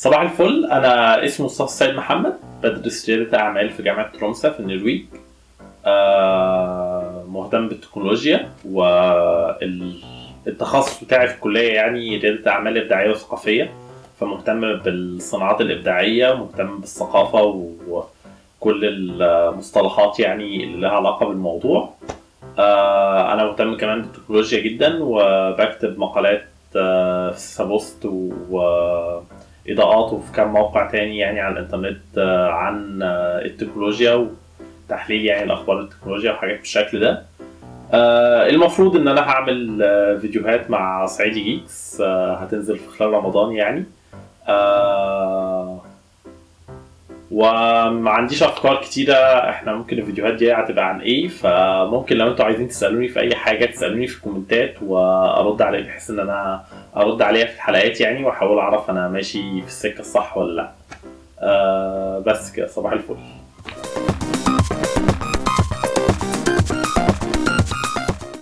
صباح الفل. أنا اسمي مصطفى سيد محمد. بدرس رياده أعمال في جامعة ترومسا في النرويج. آه، مهتم بالتكنولوجيا والتخصص بتاعي في الكلية يعني رياده أعمال إبداعية وثقافية. فمهتم بالصناعات الإبداعية مهتم بالثقافة وكل المصطلحات يعني اللي لها علاقة بالموضوع. آه، أنا مهتم كمان بالتكنولوجيا جدا وبكتب مقالات آه، في ساسة بوست وإضاءات وفي كام موقع تاني يعني على الإنترنت آه، عن آه، التكنولوجيا وتحليل يعني الأخبار التكنولوجيا وحاجات بالشكل ده. آه، المفروض إن أنا هعمل فيديوهات مع صعيدي Geeks هتنزل في خلال رمضان يعني. وما عنديش أفكار كتيرة إحنا ممكن الفيديوهات دي هتبقى عن إيه فممكن لو أنتوا عايزين تسألوني في أي حاجة تسألوني في الكومنتات وأرد عليها بحيث إن أنا أرد عليها في الحلقات يعني وأحاول أعرف أنا ماشي في السكة الصح ولا لأ. آه بس كده صباح الفل.